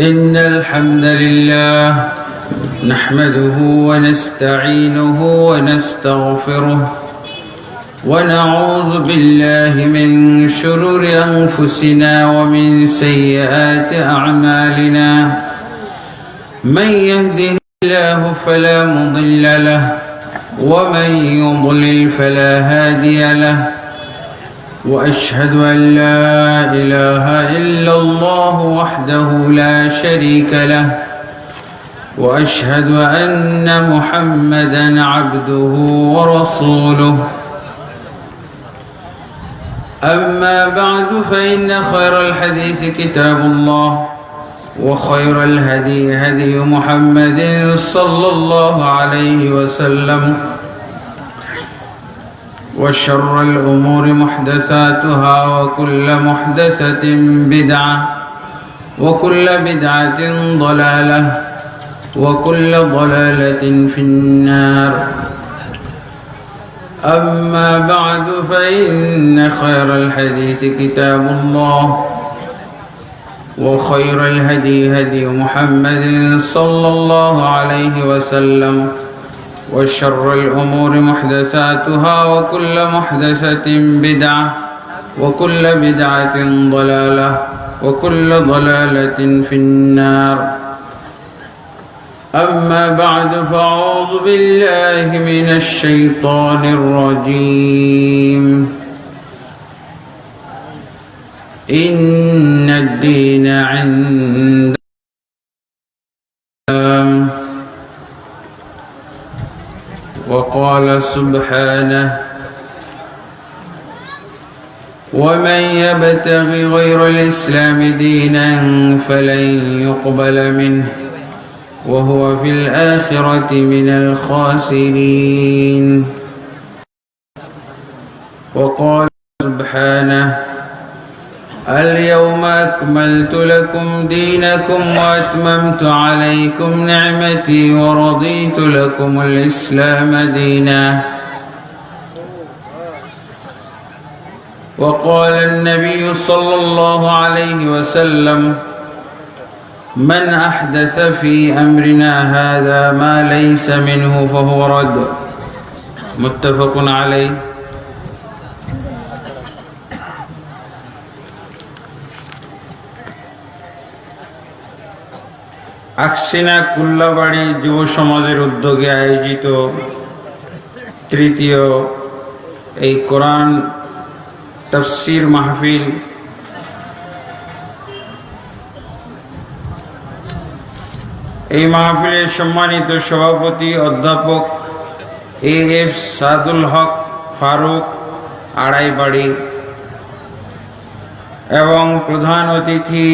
إن الحمد لله نحمده ونستعينه ونستغفره ونعوذ بالله من شرور أنفسنا ومن سيئات أعمالنا. من يهده الله فلا مضل له ومن يضلل فلا هادي له. وأشهد أن لا إله إلا الله وحده لا شريك له وأشهد أن محمدا عبده ورسوله. أما بعد فإن خير الحديث كتاب الله وخير الهدي هدي محمد صلى الله عليه وسلم. وشر الأمور محدثاتها وكل محدثة بدعة وكل بدعة ضلالة وكل ضلالة في النار. أما بعد فإن خير الحديث كتاب الله وخير الهدي هدي محمد صلى الله عليه وسلم وشر الأمور محدثاتها وكل محدثة بدعة وكل بدعة ضلالة وكل ضلالة في النار. أما بعد فأعوذ بالله من الشيطان الرجيم. إن الدين عند وقال سبحانه ومن يبتغ غير الإسلام دينا فلن يقبل منه وهو في الآخرة من الخاسرين. وقال سبحانه اليوم أكملت لكم دينكم وأتممت عليكم نعمتي ورضيت لكم الإسلام دينا. وقال النبي صلى الله عليه وسلم من أحدث في أمرنا هذا ما ليس منه فهو رد. متفق عليه. আকসিনা কুল্লাবাড়ি যুব সমাজের উদ্যোগে আয়োজিত তৃতীয় এই কোরআন তফসির মাহফিল এই মাহফিলের সম্মানিত সভাপতি অধ্যাপক এ এফ সাদুল হক ফারুক আড়াইবাড়ি এবং প্রধান অতিথি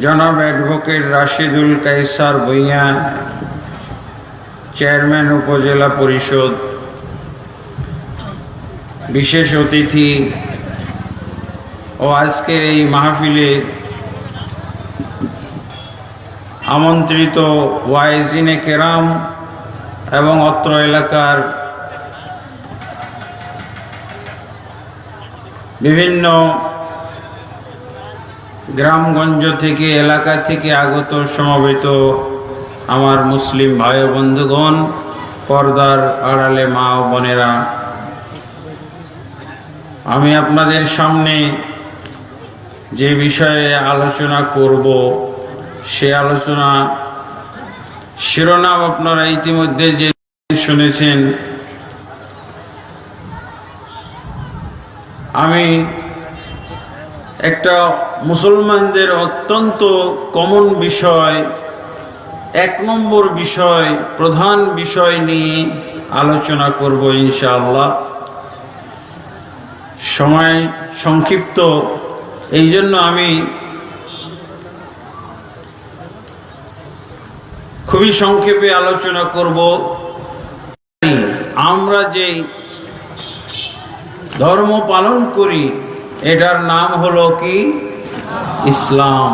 জনাব অ্যাডভোকেট রাশিদুল কাইসার ভূঁইয়া চেয়ারম্যান উপজেলা পরিষদ, বিশেষ অতিথি ও আজকের এই মাহফিলে আমন্ত্রিত ওয়াইজিনে কেরাম এবং অত্র এলাকার বিভিন্ন গ্রামগঞ্জ থেকে এলাকা থেকে আগত সমবেত আমার মুসলিম ভাই বন্ধুগণ, পর্দার আড়ালে মা ও বোনেরা, আমি আপনাদের সামনে যে বিষয়ে আলোচনা করব, সে আলোচনা শিরোনাম আপনারা ইতিমধ্যে যে শুনেছেন, আমি একটা মুসলমানদের অত্যন্ত কমন বিষয়, এক নম্বর বিষয়, প্রধান বিষয় নিয়ে আলোচনা করব ইনশাআল্লাহ। সময় সংক্ষিপ্ত এই জন্য আমি খুবই সংক্ষেপে আলোচনা করব। আমরা যে ধর্ম পালন করি এটার নাম হলো কি? ইসলাম।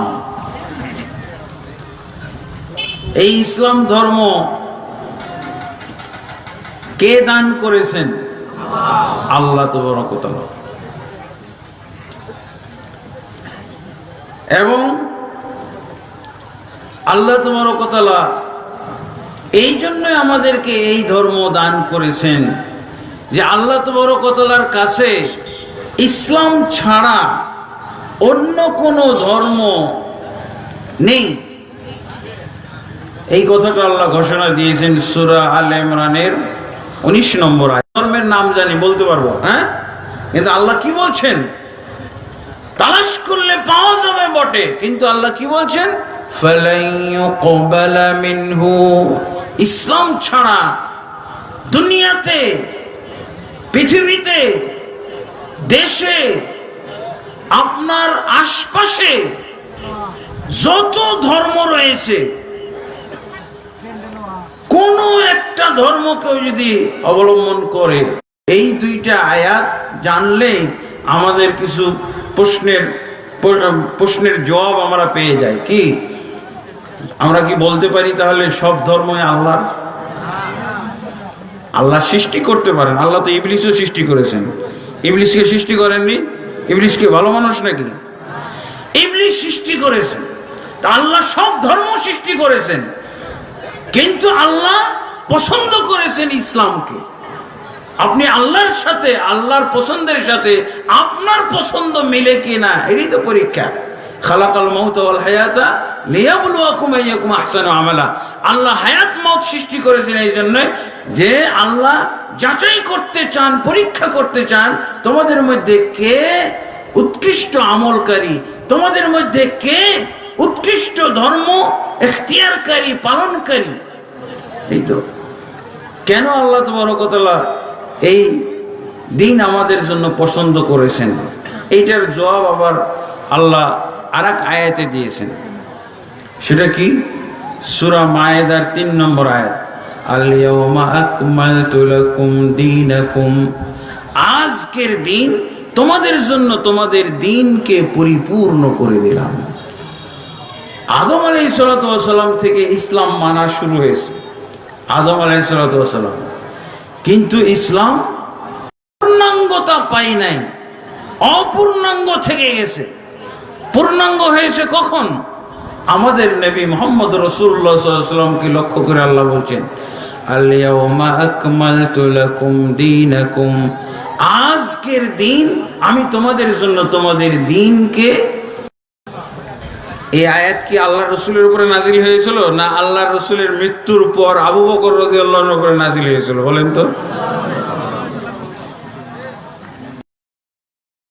এই ইসলাম ধর্ম কে দান করেছেন? আল্লাহ তো এবং আল্লাহ তোমার কতলা এই জন্যই আমাদেরকে এই ধর্ম দান করেছেন যে আল্লাহ তবরকতলার কাছে ইসলাম ছাড়া অন্য কোনো ধর্ম নেই। এই কথাটা আল্লাহ ঘোষণা দিয়েছেন সুরা আল ইমরানের উনিশ নম্বর ধর্মের নাম জানি, বলতে পারব? হ্যাঁ? কিন্তু আল্লাহ কি বলছেন? তালাশ করলে পাওয়া যাবে বটে, কিন্তু আল্লাহ কি বলছেন? ইসলাম ছাড়া দুনিয়াতে, পৃথিবীতে দেশে, আপনার আশপাশে যত ধর্ম রয়েছে, কোন একটা ধর্মকেও যদি অবলম্বন করে, এই দুইটা আয়াত জানলে আমাদের কিছু প্রশ্নের প্রশ্নের জবাব আমরা পেয়ে যাই। কি? আমরা কি বলতে পারি তাহলে সব ধর্মই আল্লাহর? আল্লাহ সৃষ্টি করতে পারেন। আল্লাহ তো ইবলিশও সৃষ্টি করেছেন। ইবলিশকে সৃষ্টি করেননি? ইবলিশ কি ভালো মানুষ নাকি? ইবলিশ সৃষ্টি করেছেন তা আল্লাহ সব ধর্ম সৃষ্টি করেছেন। কিন্তু আল্লাহ পছন্দ করেছেন ইসলামকে। আপনি আল্লাহর সাথে, আল্লাহর পছন্দের সাথে আপনার পছন্দ মিলে কি না এটাই তো পরীক্ষা। খালাকাল মৌত হায়াতা আইয়াকুম আহসানু আমালা। আল্লাহ হায়াত মত সৃষ্টি করেছেন এই জন্য যে আল্লাহ যাচাই করতে চান, পরীক্ষা করতে চান, তোমাদের মধ্যে কে উৎকৃষ্ট আমলকারী? তোমাদের মধ্যে কে উৎকৃষ্ট ধর্ম এখতিয়ারকারী, পালনকারী? এই তো। কেন আল্লাহ তবরকতলা এই দিন আমাদের জন্য পছন্দ করেছেন? এইটার জবাব আবার আল্লাহ আর আয়াতে দিয়েছেন। সেটা কি? সুরা মায়েদার তিন নম্বর আয়াত। আজকের দিন তোমাদের জন্য তোমাদের দিনকে পরিপূর্ণ করে দিলাম। আদম আলাই সালাম থেকে ইসলাম মানা শুরু হয়েছে। আদম আলাই সালাম কিন্তু ইসলাম পূর্ণাঙ্গতা পাই নাই। অপূর্ণাঙ্গ থেকে গেছে। পূর্ণাঙ্গ হয়েছে কখন? আমাদের নবী মোহাম্মদ রসুল্লাহ সাল্লামকে লক্ষ্য করে আল্লাহ বলছেন আলিয়াউমা আকমালতু লাকুম দীনাকুম। আজকের দিন আমি তোমাদের জন্য তোমাদের দিনকে এই আয়াত কি আল্লাহ রসুলের উপরে নাজিল হয়েছিল না আল্লাহ রসুলের মৃত্যুর পর আবু বকর আল্লাহর উপরে নাজিল হয়েছিল? বলেন তো।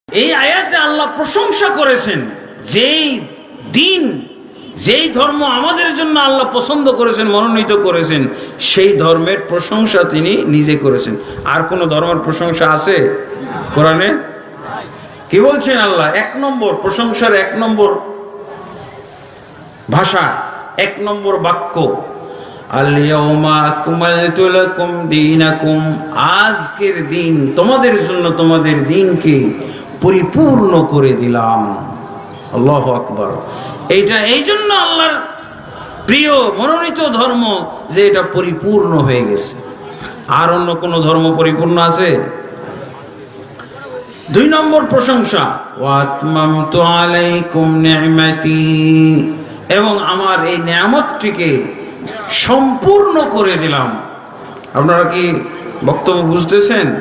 এই আয়াতে আল্লাহ প্রশংসা করেছেন, যেই দিন যেই ধর্ম আমাদের জন্য আল্লাহ পছন্দ করেছেন, মনোনীত করেছেন, সেই ধর্মের প্রশংসা তিনি নিজে করেছেন। আর কোন ধর্মের প্রশংসা আছে কোরআনে? কি বলছেন আল্লাহ? এক নম্বর, প্রশংসার এক নম্বর ভাষা, এক নম্বর বাক্য। আজকের দিন তোমাদের জন্য তোমাদের দিনকে পরিপূর্ণ করে দিলাম। আল্লাহ আকবর। এইটা এই জন্য আল্লাহর প্রিয় মনোনীত ধর্ম যে এটা পরিপূর্ণ হয়ে গেছে। আর অন্য কোনো ধর্ম পরিপূর্ণ আছে? দুই নম্বর প্রশংসা এবং আমার এই নিয়ামতটিকে সম্পূর্ণ করে দিলাম। আপনারা কি বক্তব্য বুঝতেছেন?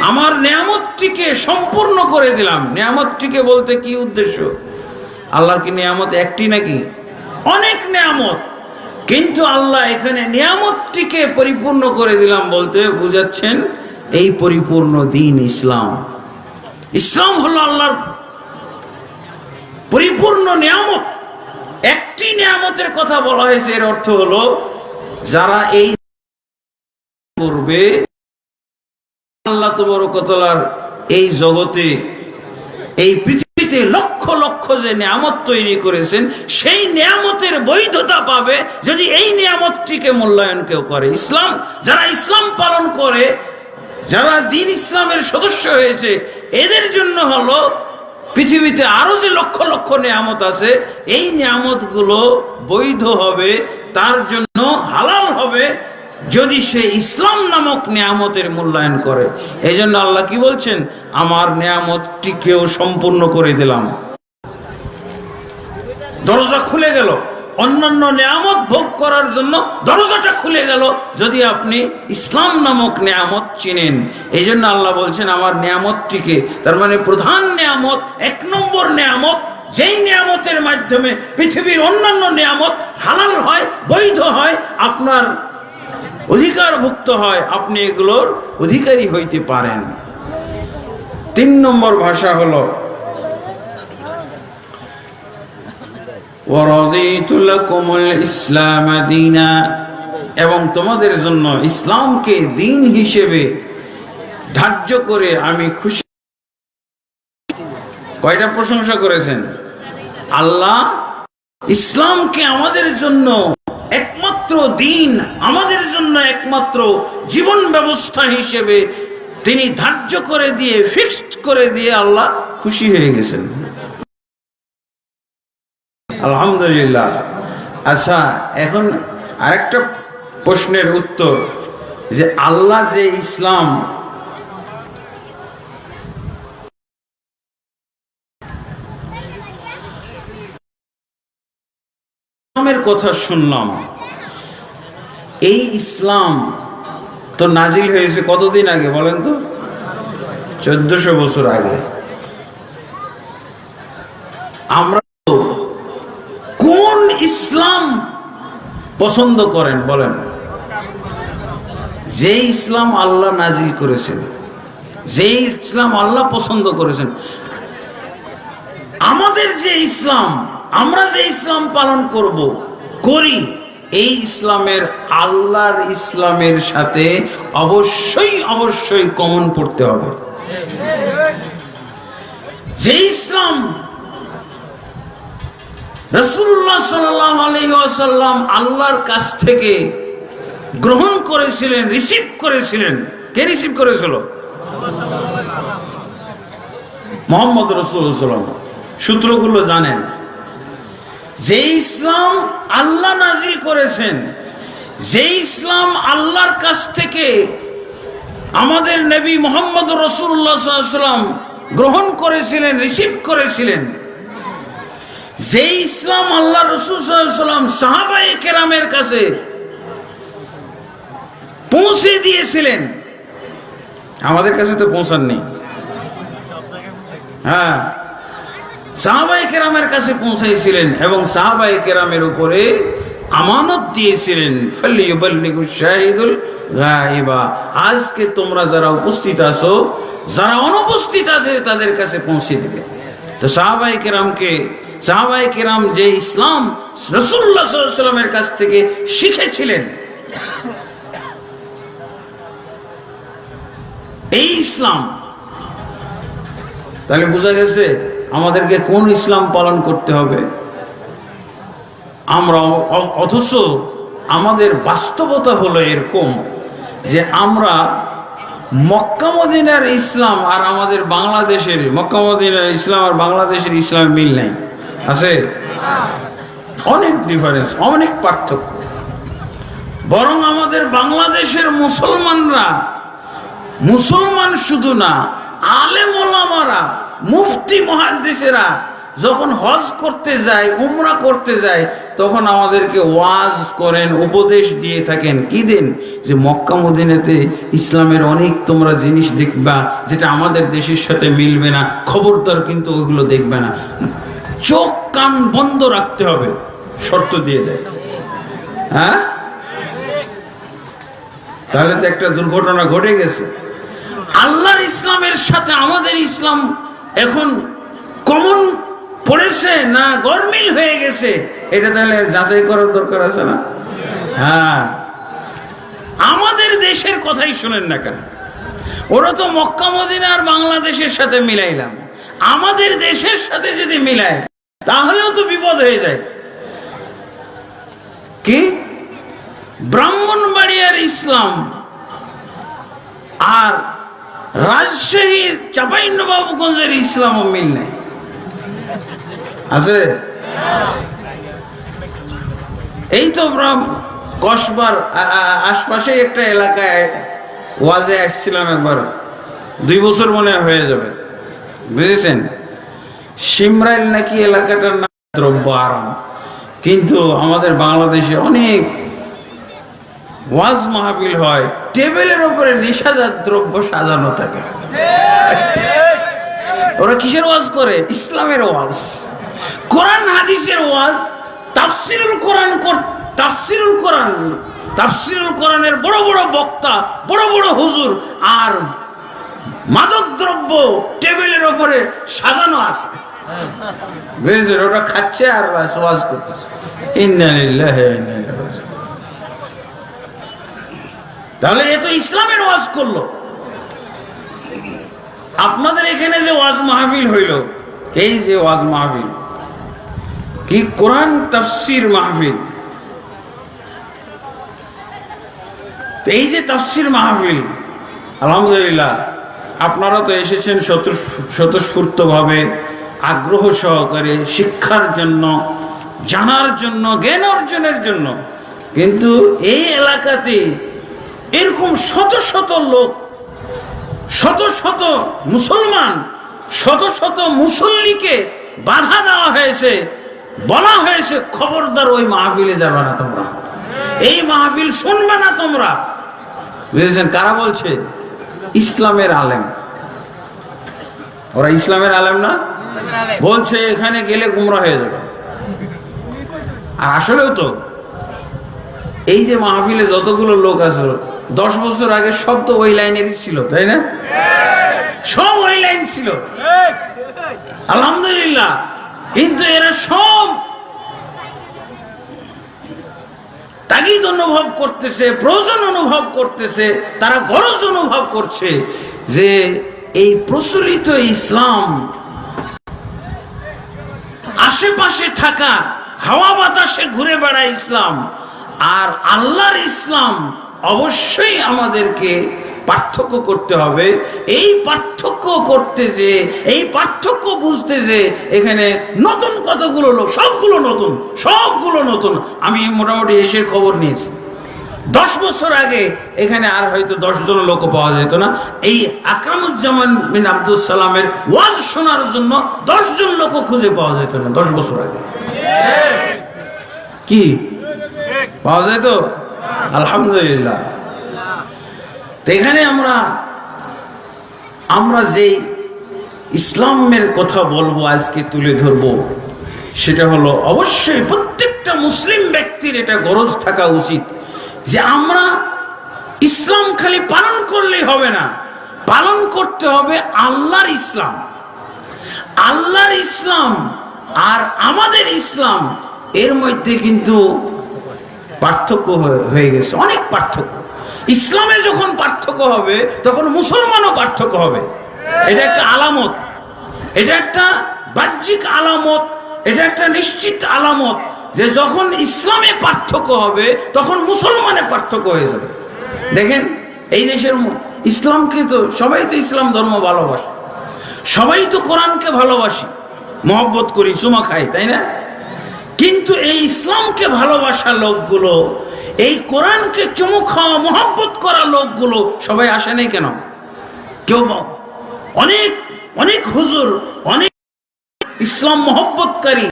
আমার নিয়ামতটিকে সম্পূর্ণ করে দিলাম। নিয়ামতটিকে বলতে কি উদ্দেশ্য? আল্লাহর কি নিয়ামত? একটি নাকি? অনেক নিয়ামত। কিন্তু আল্লাহ এখানে নিয়ামতটিকে পরিপূর্ণ করে দিলাম বলতে বুঝাচ্ছেন, এই পরিপূর্ণ দিন ইসলাম। ইসলাম হলো আল্লাহর পরিপূর্ণ নিয়ামত। একটি নিয়ামতের কথা বলা হয়েছে, এর অর্থ হলো যারা এই করবে, আল্লাহ তবরকতলার এই জগতে, এই পৃথিবীতে লক্ষ লক্ষ যে নিয়ামত তৈরি করেছেন, সেই নিয়ামতের বৈধতা পাবে যদি এই নিয়ামতটিকে মূল্যায়ন কেউ করে। ইসলাম, যারা ইসলাম পালন করে, যারা দিন ইসলামের সদস্য হয়েছে, এদের জন্য হলো পৃথিবীতে আরও যে লক্ষ লক্ষ নিয়ামত আছে, এই নিয়ামতগুলো বৈধ হবে, তার জন্য হালাল হবে যদি সে ইসলাম নামক নিয়ামতের মূল্যায়ন করে এই জন্য আল্লাহ কি বলছেন? আমার নিয়ামতটিকেও সম্পূর্ণ করে দিলাম। দরজা খুলে গেল। অন্যান্য নিয়ামত ভোগ করার জন্য দরজাটা খুলে গেল। যদি আপনি ইসলাম নামক নিয়ামত চিনেন এই জন্য আল্লাহ বলছেন, আমার নিয়ামতটিকে, তার মানে প্রধান নিয়ামত, এক নম্বর নিয়ামত, যেই নিয়ামতের মাধ্যমে পৃথিবীর অন্যান্য নিয়ামত হালাল হয়, বৈধ হয়, আপনার অধিকারভুক্ত হয়, আপনি এগুলোর অধিকারী হইতে পারেন। তিন নম্বর ভাষা হলো ইসলাম দিনা এবং তোমাদের জন্য ইসলামকে দিন হিসেবে ধার্য করে আমি খুশি। কয়টা প্রশংসা করেছেন? আল্লাহ ইসলামকে আমাদের জন্য একমাত্র দিন আমাদের জন্য একমাত্র জীবন ব্যবস্থা হিসেবে তিনি ধার্য করে দিয়ে ফিক্সড করে দিয়ে আল্লাহ খুশি হয়ে গেছেন। আলহামদুলিল্লাহ। আচ্ছা এখন আরেকটা প্রশ্নের উত্তর, যে আল্লাহ যে ইসলাম কথা শুনলাম। এই ইসলাম তো নাজিল হয়েছে কতদিন আগে বলেন তো? চোদ্দশো বছর আগে। আমরা কোন ইসলাম পছন্দ করেন বলেন? যে ইসলাম আল্লাহ নাজিল করেছেন যে ইসলাম আল্লাহ পছন্দ করেছেন। আমাদের যে ইসলাম, আমরা যে ইসলাম পালন করব, করি। এই ইসলামের আল্লাহর ইসলামের সাথে অবশ্যই অবশ্যই কমন পড়তে হবে। যে ইসলাম রসুল্লাহ সাল্লাম আল্লাহর কাছ থেকে গ্রহণ করেছিলেন রিসিভ করেছিলেন, কে রিসিভ করেছিল? মোহাম্মদ রসুল্লাম সূত্রগুলো জানেন। যে ইসলাম আল্লাহ নাজিল করেছেন, যে ইসলাম আল্লাহর কাছ থেকে আমাদের নবী মোহাম্মদ রসুল্লাহাম গ্রহণ করেছিলেন, রিসিভ করেছিলেন, যে ইসলাম আল্লাহ রসুলাম সাহাবাই কেরামের কাছে পৌঁছে দিয়েছিলেন। আমাদের কাছে তো পৌঁছাননি। হ্যাঁ। সাহাবাই কেরামের কাছে পৌঁছাইছিলেন এবং সাহাবাই কেরামের উপরে আমানত দিয়েছিলেন। শাহিদুল আজকে তোমরা যারা উপস্থিত আছো, যারা অনুপস্থিত আছে, তাদের কাছে পৌঁছে দিবে। তো সাহাবাই কেরামকে সাহাবাই কেরাম যে ইসলাম রসুল্লাহ সাল্লামের কাছ থেকে শিখেছিলেন, এই ইসলাম, তাহলে বোঝা গেছে আমাদেরকে কোন ইসলাম পালন করতে হবে? আমরা অথচ আমাদের বাস্তবতা হলো এরকম যে আমরা মক্কা মদিনার ইসলাম আর আমাদের বাংলাদেশের, মক্কা মদিনার ইসলাম আর বাংলাদেশের ইসলাম মিল নাই। আছে? অনেক ডিফারেন্স অনেক পার্থক্য। বরং আমাদের বাংলাদেশের মুসলমানরা, মুসলমান শুধু না, আলেম ওলামারা মুফতি মহাদ্দেশেরা যখন হজ করতে যায়, উমরা করতে যায়, তখন আমাদেরকে ওয়াজ করেন, উপদেশ দিয়ে থাকেন। কি দিন? যে মক্কা মদিনাতে ইসলামের অনেক তোমরা জিনিস দেখবা, যেটা আমাদের দেশের সাথে মিলবে না, খবরদার কিন্তু ওইগুলো দেখবে না। চোখ কান বন্ধ রাখতে হবে, শর্ত দিয়ে দেয়। হ্যাঁ? তাহলে তো একটা দুর্ঘটনা ঘটে গেছে। আল্লাহর ইসলামের সাথে আমাদের ইসলাম এখন কমন পড়েছে না গরমিল হয়ে গেছে? এটা তাহলে যাচাই করার দরকার আছে না? হ্যাঁ। আমাদের দেশের কথাই শোনেন না কেন? ওরা তো মক্কা, মদিনা আর বাংলাদেশের সাথে মিলাইলাম। আমাদের দেশের সাথে যদি মিলায়, তাহলেও তো বিপদ হয়ে যায়। কি? ব্রাহ্মণবাড়িয়ার ইসলাম আর রাজশাহীর চাপাইনবাবুগঞ্জের ইসলামও মিল নেই। আছে? এই তো কসবার আশপাশে একটা এলাকায় ওয়াজে আসছিলাম একবার। দুই বছর মনে হয়ে যাবে। বুঝেছেন? সিমরাইল নাকি এলাকাটার নাম দ্রব্য আরাম। কিন্তু আমাদের বাংলাদেশে অনেক ওয়াজ মাহফিল হয়, টেবিলের উপরে নেশাজাত দ্রব্য সাজানো থাকে। ওরা কিসের ওয়াজ করে? ইসলামের ওয়াজ। কোরআন, হাদিসের ওয়াজ। তাফসিরুল কোরআন কর- তাফসিরুল কোরআন। তাফসিরুল কোরআনের বড় বড় বক্তা, বড় বড় হুজুর আর মাদক দ্রব্য টেবিলের উপরে সাজানো আছে। বুঝেছেন ওটা খাচ্ছে আর ওয়াজ করতেছে। ইন্না লিল্লাহি তাহলে এ তো ইসলামের ওয়াজ করল। আপনাদের এখানে যে ওয়াজ মাহফিল হইল, এই যে ওয়াজ মাহফিল, কি কোরআন তাফসির মাহফিল। এই যে তাফসির মাহফিল, আলহামদুলিল্লাহ, আপনারা তো এসেছেন স্বতঃস্ফূর্ত ভাবে আগ্রহ সহকারে শিক্ষার জন্য, জানার জন্য, জ্ঞান অর্জনের জন্য। কিন্তু এই এলাকাতে এরকম শত শত লোক, শত শত মুসলমান, শত শত মুসল্লিকে বাধা দেওয়া হয়েছে, বলা হয়েছে, খবরদার ওই মাহফিলে যাবে না তোমরা। এই মাহফিল শুনবে না তোমরা। বুঝেছেন? কারা বলছে? ইসলামের আলেম। ওরা ইসলামের আলেম না? বলছে, এখানে গেলে গুমরা হয়ে যাবে। আর আসলেও তো, এই যে মাহফিলে যতগুলো লোক আছে দশ বছর আগে সব তো ওই লাইনেরই ছিল, তাই না? সব ওই লাইন ছিল। আলহামদুলিল্লাহ। কিন্তু এরা সব তাগিদ অনুভব করতেছে, প্রয়োজন অনুভব করতেছে, তারা গরজ অনুভব করছে যে এই প্রচলিত ইসলাম আশেপাশে থাকা হাওয়া বাতাসে ঘুরে বেড়ায় ইসলাম, আর আল্লাহর ইসলাম অবশ্যই আমাদেরকে পার্থক্য করতে হবে। এই পার্থক্য করতে যে, এই পার্থক্য বুঝতে যে, এখানে নতুন কতগুলো লোক, সবগুলো নতুন সবগুলো নতুন। আমি মোটামুটি এসে খবর নিয়েছি। দশ বছর আগে এখানে আর হয়তো দশজন লোক পাওয়া যেত না। এই আকরামুজ্জামান বিন আব্দুল সালামের ওয়াজ শোনার জন্য দশজন লোক খুঁজে পাওয়া যেত না দশ বছর আগে। কি? পাওয়া যায় তো? আলহামদুলিল্লাহ। এখানে আমরা আমরা যেই ইসলামের কথা বলব আজকে তুলে ধরবো, সেটা হলো অবশ্যই প্রত্যেকটা মুসলিম ব্যক্তির এটা গরজ থাকা উচিত যে আমরা ইসলাম খালি পালন করলেই হবে না, পালন করতে হবে আল্লাহর ইসলাম। আল্লাহর ইসলাম আর আমাদের ইসলাম, এর মধ্যে কিন্তু পার্থক্য হয়ে- গেছে, অনেক পার্থক্য। ইসলামে যখন পার্থক্য হবে, তখন মুসলমানও পার্থক্য হবে। এটা একটা আলামত। এটা একটা বাহ্যিক আলামত, এটা একটা নিশ্চিত আলামত যে যখন ইসলামে পার্থক্য হবে, তখন মুসলমানে পার্থক্য হয়ে যাবে। দেখেন, এই দেশের ইসলামকে তো, সবাই তো ইসলাম ধর্ম ভালোবাসে। সবাই তো কোরআনকে ভালোবাসি। মহব্বত করি চুমা খাই, তাই না? কিন্তু এই ইসলামকে ভালোবাসা লোকগুলো, এই কোরআনকে চুমু খাওয়া, মহব্বত করা লোকগুলো সবাই আসে নাই কেন? কেউ অনেক অনেক হুজুর, অনেক ইসলাম মহব্বতকারী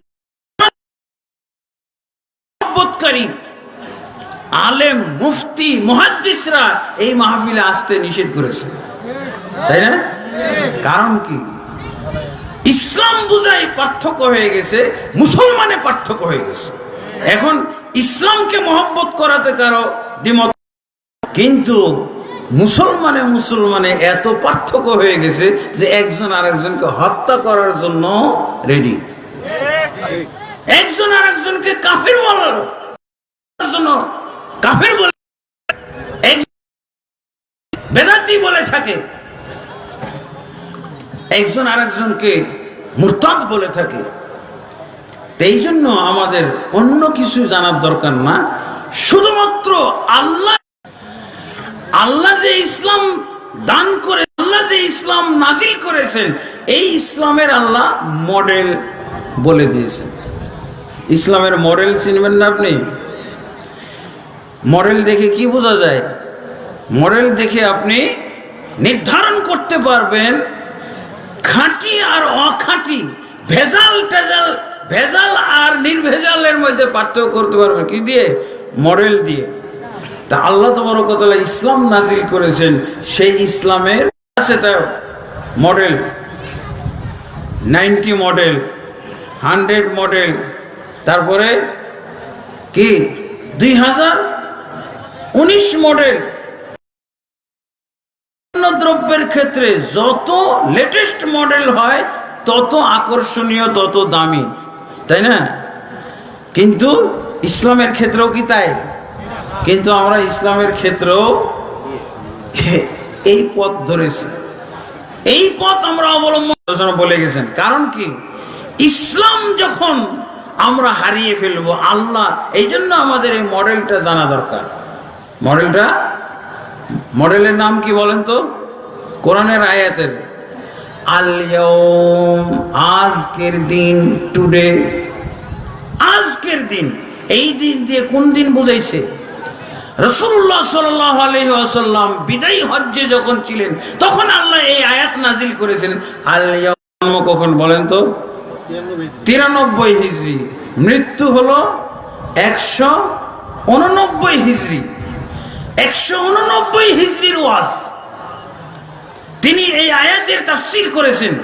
মহব্বতকারী, আলেম, মুফতি, মুহাদ্দিসরা এই মাহফিলে আসতে নিষেধ করেছে। তাই না? কারণ কি? ইসলাম বুঝাই পার্থক্য হয়ে গেছে, মুসলমানে পার্থক্য হয়ে গেছে। এখন ইসলামকে মহব্বত করাতে কারও দ্বিমত কিন্তু মুসলমানে মুসলমানে এত পার্থক্য হয়ে গেছে যে একজন আরেকজনকে হত্যা করার জন্য রেডি একজন আরেকজনকে কাফের বলার জন্য কাফের বলে বেদাতি বলে থাকে। একজন আরেকজনকে মুরতাদ বলে থাকে। এই জন্য আমাদের অন্য কিছু জানার দরকার না। শুধুমাত্র আল্লাহ আল্লাহ যে ইসলাম দান করে আল্লাহ যে ইসলাম নাজিল করেছেন, এই ইসলামের আল্লাহ মডেল বলে দিয়েছেন। ইসলামের মডেল চিনবেন না আপনি? মডেল দেখে কি বোঝা যায়? মডেল দেখে আপনি নির্ধারণ করতে পারবেন খাঁটি আর অখাঁটি, ভেজাল টেজাল, ভেজাল আর নির্ভেজালের মধ্যে পার্থক্য করতে পারবে। কি দিয়ে? মডেল দিয়ে। তা আল্লাহ তোমার কথা ইসলাম নাজিল করেছেন, সেই ইসলামের আছে তা model. Ninety model, hundred model, তারপরে কি? দুই হাজার উনিশ মডেল। দ্রব্যের ক্ষেত্রে যত লেটেস্ট মডেল হয়, তত আকর্ষণীয়, তত দামি। তাই না? কিন্তু ইসলামের ক্ষেত্রেও কি তাই? কিন্তু আমরা ইসলামের ক্ষেত্রেও এই পথ ধরেছি। এই পথ আমরা অবলম্বন বলে গেছেন। কারণ কি? ইসলাম যখন আমরা হারিয়ে ফেলব, আল্লাহ, এই জন্য আমাদের এই মডেলটা জানা দরকার। মডেলটা মডেলের নাম কি বলেন তো? কোরআনের আয়াতের। আজকের দিন টুডে আজকের দিন, এই দিন দিয়ে কোন দিন বুঝাইছে? রসুল্লাহ সাল্লাহ বিদায়ী হজ্জে যখন ছিলেন, তখন আল্লাহ এই আয়াত নাজিল কখন বলেন তো? তিরানব্বই মৃত্যু হলো একশো উননব্বই হিজড়ি একশো উননব্বই হিজড়ির ওয়াজ। তিনি এই আয়াতের তাফসির করেছেন।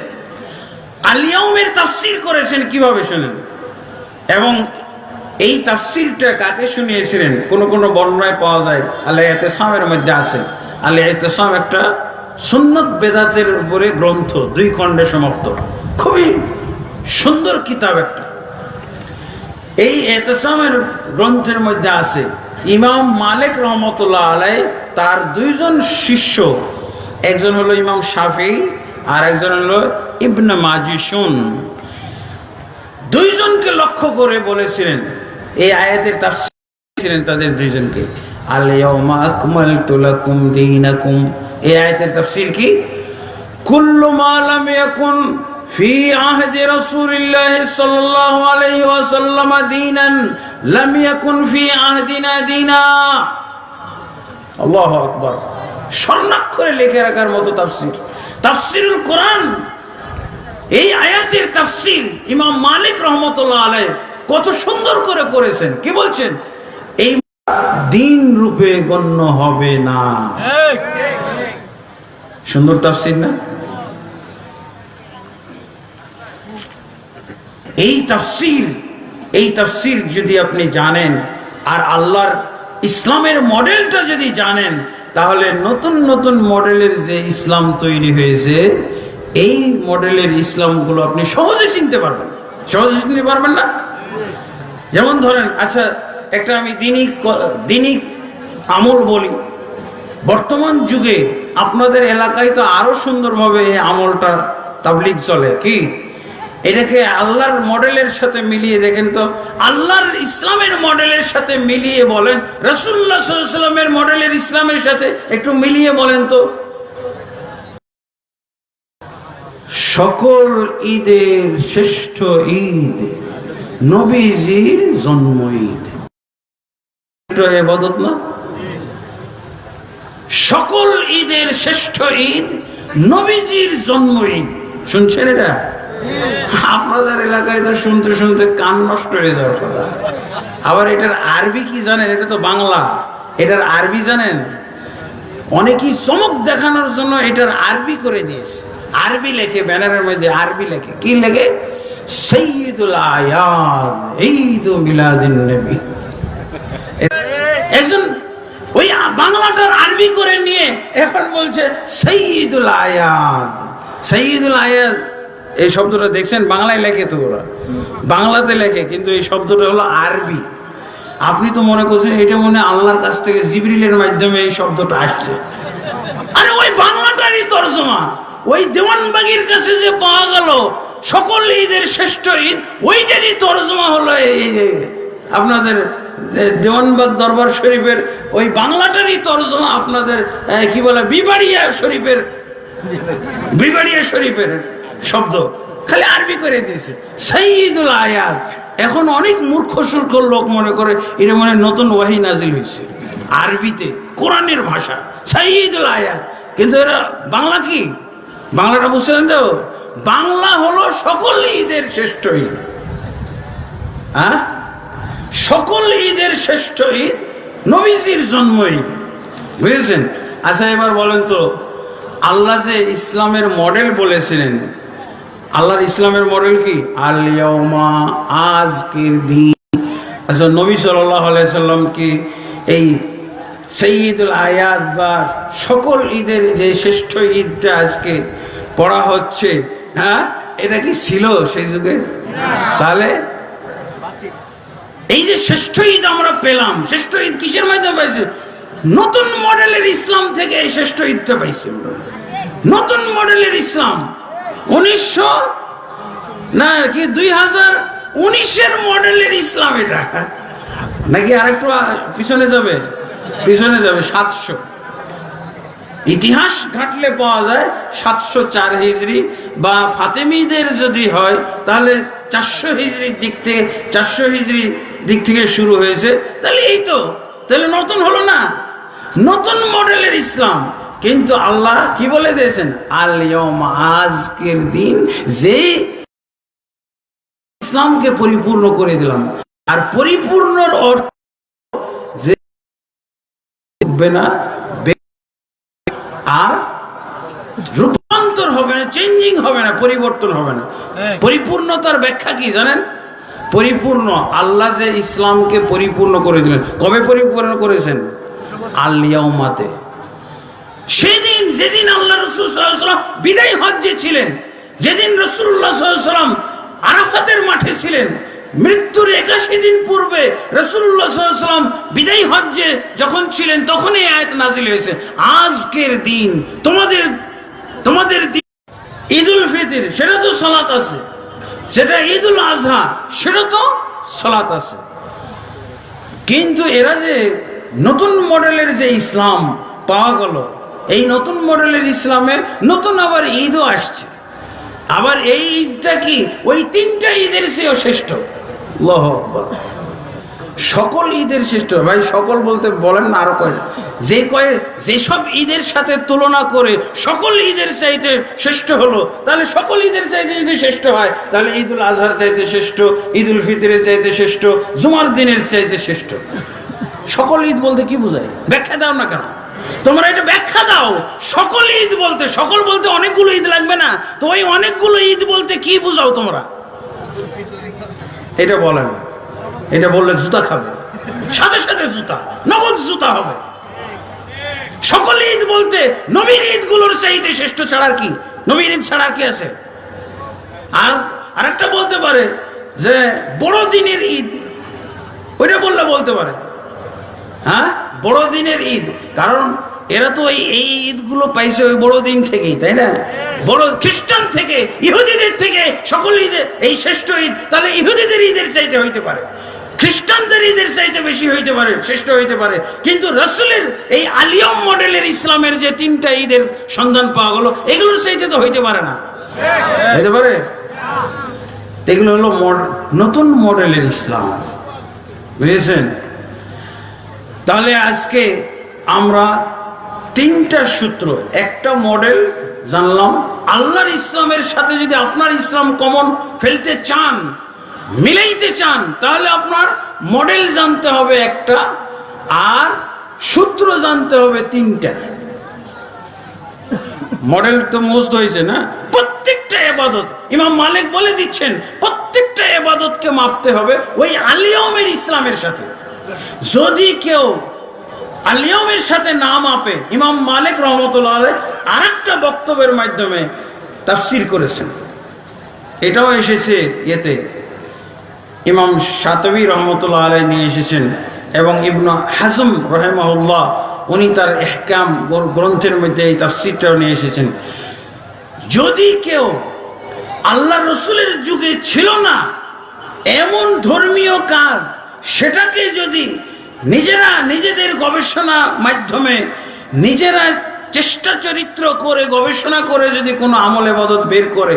আলিয়াউমের তাফসির করেছেন কীভাবে শোনেন? এবং এই তাফসিরটা কাকে শুনিয়েছিলেন? কোন কোন বর্ণনায় পাওয়া যায় আল্লাহ এতেসামের মধ্যে আছে। আল্লাহ এতেসাম একটা সুন্নত বেদাতের উপরে গ্রন্থ, দুই খণ্ডে সমাপ্ত। খুবই সুন্দর কিতাব একটা। এই এতেসামের গ্রন্থের মধ্যে আছে ইমাম মালিক রহমতুল্লাহ আলাই তার দুইজন শিষ্য, একজন হলো ইমাম শাফি আর একজন হলো ইবনে মাজিশুন। দুইজনকে লক্ষ্য করে বলেছিলেন, এই আয়াতের তার ছিলেন তাদের দুইজনকে লাকুম দীনাকুম। এই আয়াতের তাফসীর কি? কুল্লু মা ফি আহদি রাসূলিল্লাহ সাল্লাল্লাহু আলাইহি ওয়াসাল্লাম দীনান লাম ইয়াকুন ফি আহদিনা দীনা। আল্লাহু আকবার। স্বর্ণাক্ষরে লিখে রাখার মতো তাফসীর। তাফসীরুল কোরআন এই আয়াতের তাফসীর ইমাম মালিক রহমতুল্লাহ আলাই কত সুন্দর করে করেছেন কি বলছেন? এই দিন রূপে গণ্য হবে না। সুন্দর তাফসীর না? এই তাফসীর এই তাফসীর যদি আপনি জানেন, আর আল্লাহর ইসলামের মডেলটা যদি জানেন, তাহলে নতুন নতুন মডেলের যে ইসলাম তৈরি হয়েছে, এই মডেলের ইসলামগুলো আপনি সহজে চিনতে পারবেন। সহজে চিনতে পারবেন না? যেমন ধরেন আচ্ছা একটা আমি দিনিক দিনিক আমল বলি। বর্তমান যুগে আপনাদের এলাকায় তো আরও সুন্দরভাবে এই আমলটা তাবলিক চলে, কি? এটাকে আল্লাহর মডেলের সাথে মিলিয়ে, দেখেন তো, আল্লাহর ইসলামের মডেলের সাথে মিলিয়ে বলেন রসুল্লাহ সাল্লামের মডেলের ইসলামের সাথে একটু মিলিয়ে বলেন তো। সকল ঈদের শ্রেষ্ঠ ঈদ নবীজির জন্ম ঈদ। সকল ঈদের শ্রেষ্ঠ ঈদ নবীজির জন্ম ঈদ। শুনছেন এটা? আপনাদের এলাকায় তো শুনতে শুনতে কান নষ্ট হয়ে যাওয়ার কথা। আবার এটার আরবি কি জানেন? এটা তো বাংলা। এটার আরবি জানেন? অনেকেই চমক দেখানোর জন্য এটার আরবি করে দিয়েছে। আরবি লেখে, ব্যানারের মধ্যে আরবি লেখে। কি লেখে? একজন ওই বাংলাটার আরবি করে নিয়ে এখন বলছে সৈয়দুল আয়াদ। সৈয়দুল আয়াদ এই শব্দটা দেখছেন? বাংলায় লেখে তো ওরা। বাংলাতে লেখে, কিন্তু এই শব্দটা হলো আরবি। আপনি তো মনে করছেন এটা মনে আল্লাহর কাছ থেকে জিবরিলের মাধ্যমে এই শব্দটা আসছে। আরে ওই বাংলাটারই তর্জমা। ওই দেওয়ানবাগির কাছে যে পাওয়া গেল, সকল ঈদের শ্রেষ্ঠ ঈদ, ওইটারই তর্জমা হলো এই আপনাদের দেওয়ানবাগ দরবার শরীফের ওই বাংলাটারই তর্জমা আপনাদের কি বলে, বিবাড়িয়া শরীফের বিবাড়িয়া শরীফের। শব্দ। খালি আরবি করে দিয়েছে। সাইদুল আয়াত। এখন অনেক মূর্খ সূর্খ লোক মনে করে এটা মনে নতুন ওয়াহি নাজিল হয়েছে। আরবিতে, কোরআনের ভাষা সাইদুল আয়াত। কিন্তু এরা বাংলা কি? বাংলাটা বুঝছেন তো? বাংলা হলো সকল ঈদের শ্রেষ্ঠ ঈদ। হ্যাঁ? সকল ঈদের শ্রেষ্ঠ ঈদ নবীজির জন্ম ঈদ। বুঝেছেন? আচ্ছা এবার বলেন তো, আল্লাহ যে ইসলামের মডেল বলেছিলেন আল্লাহর ইসলামের মডেল কি? আলিয়ামা আজকের দিন। আচ্ছা নবী সাল্লাম কি এই সঈদুল আয়াত বা সকল ঈদের যে শ্রেষ্ঠ ঈদটা আজকে পড়া হচ্ছে হ্যাঁ? এটা কি ছিল সেই যুগে? তাহলে এই যে শ্রেষ্ঠ ঈদ আমরা পেলাম শ্রেষ্ঠ ঈদ কিসের মাধ্যমে পাইছি? নতুন মডেলের ইসলাম থেকে এই শ্রেষ্ঠ ঈদটা পাইছি নতুন মডেলের ইসলাম। উনিশশো, না, কি দুই হাজার উনিশের মডেলের ইসলাম এটা। নাকি আরেকটু পিছনে যাবে? পিছনে যাবে, সাতশো। ইতিহাস ঘাটলে পাওয়া যায় সাতশো চার হিজড়ি, বা ফাতেমিদের যদি হয়, তাহলে চারশো হিজড়ির দিক থেকে, চারশো হিজড়ি দিক থেকে শুরু হয়েছে। তাহলে এই তো, তাহলে নতুন হলো না। নতুন মডেলের ইসলাম। কিন্তু আল্লাহ কি বলে দিয়েছেন? আলিয়ম আজকের দিন যে ইসলামকে পরিপূর্ণ করে দিলাম। আর পরিপূর্ণর অর্থ যে উঠবে না আর রূপান্তর হবে না চেঞ্জিং হবে না পরিবর্তন হবে না। পরিপূর্ণতার ব্যাখ্যা কি জানেন? পরিপূর্ণ আল্লাহ যে ইসলামকে পরিপূর্ণ করে দিলেন। কবে পরিপূর্ণ করেছেন? আল্লিয়াউমাতে সেদিন, যেদিন আল্লাহ রসুল সাল্লাম বিদায় হজ্জে ছিলেন, যেদিন রসুল্লাহ সাল্লাম আরাফাতের মাঠে ছিলেন, মৃত্যুর একাশি দিন পূর্বে রসুল্লাহ সাল্লাম বিদায় হজ্জে যখন ছিলেন, তখনই এই আয়াত নাজিল হয়েছে। আজকের দিন তোমাদের তোমাদের দিন উল ফিতির, সেটা তো সালাত আছে। সেটা ঈদুল আজহা, সেটা তো সালাত আছে। কিন্তু এরা যে নতুন মডেলের যে ইসলাম পাওয়া গেল এই নতুন মডেলের ইসলামে নতুন আবার ঈদও আসছে। আবার এই ঈদটা কি? ওই তিনটা ঈদের চেয়েও শ্রেষ্ঠ। আকবার। সকল ঈদের শ্রেষ্ঠ। ভাই, সকল বলতে বলেন না, আরও কয় যে কয়ে যেসব ঈদের সাথে তুলনা করে সকল ঈদের চাইতে শ্রেষ্ঠ হলো, তাহলে সকল ঈদের চাইতে যদি শ্রেষ্ঠ হয়, তাহলে ঈদুল আজহার চাইতে শ্রেষ্ঠ, ঈদুল ফিতরের চাইতে শ্রেষ্ঠ, জুমার দিনের চাইতে শ্রেষ্ঠ। সকল ঈদ বলতে কি বোঝায়? ব্যাখ্যা দাও না কেন? তোমরা এটা ব্যাখ্যা দাও। সকল ঈদ বলতে, সকল বলতে অনেকগুলো ঈদ লাগবে না? তো ওই অনেকগুলো ঈদ বলতে কি বুঝাও তোমরা? এটা বলে না। এটা বললে জুতা খাবে। সাথে সাথে জুতা, নগদ জুতা হবে। সকল ঈদ বলতে, নবীর ঈদগুলোর চাইতে শ্রেষ্ঠ ছাড়ার কি? নবীর ঈদ ছাড়া কি আছে? আর আরেকটা বলতে পারে যে বড় দিনের ঈদ, ওইটা বললে বলতে পারে। হ্যাঁ? বড়দিনের ঈদ। কারণ এরা তো এই এই ঈদগুলো পাইছে ওই বড়দিন থেকেই, তাই না? বড় খ্রিস্টান থেকে, ইহুদিদের থেকে সকল ঈদের এই শ্রেষ্ঠ ঈদ, তাহলে ইহুদিদের ঈদের চাইতে হইতে পারে। খ্রিস্টানদের ঈদের চাইতে বেশি হইতে পারে, শ্রেষ্ঠ হইতে পারে। কিন্তু রসুলের এই আলিয়ম মডেলের ইসলামের যে তিনটা ঈদের সন্ধান পাওয়া গেল, এগুলোর চাইতে তো হইতে পারে না। হইতে পারে? এগুলো হলো নতুন মডেলের ইসলাম। বুঝেছেন? তাহলে আজকে আমরা তিনটা সূত্র, একটা মডেল জানলাম। আল্লাহর ইসলামের সাথে যদি আপনার ইসলাম কমন ফেলতে চান, মিলাইতে চান, তাহলে আপনার মডেল জানতে হবে একটা, আর সূত্র জানতে হবে তিনটা। মডেল তো মোস্ট হয়েছে না? প্রত্যেকটা এবাদত, ইমাম মালিক বলে দিচ্ছেন, প্রত্যেকটা এবাদতকে মাপতে হবে ওই আলিয়মের ইসলামের সাথে। যদি কেউ আলিয়মের সাথে না মাপে, ইমাম মালিক রহমতুল্লাহ আর একটা বক্তব্যের মাধ্যমে তাফসির করেছেন। এটাও এসেছে ইয়েতে। ইমাম সাতবী রহমতুল্লাহ আলাই নিয়ে এসেছেন এবং ইবনু হাসম রহেমাউল্লাহ উনি তার এহকাম গ্রন্থের মধ্যে এই তাফসিরটাও নিয়ে এসেছেন। যদি কেউ আল্লাহ রসুলের যুগে ছিল না, এমন ধর্মীয় কাজ সেটাকে যদি নিজেরা নিজেদের গবেষণা মাধ্যমে নিজেরা চেষ্টা চরিত্র করে, গবেষণা করে যদি কোনো আমলে মদত বের করে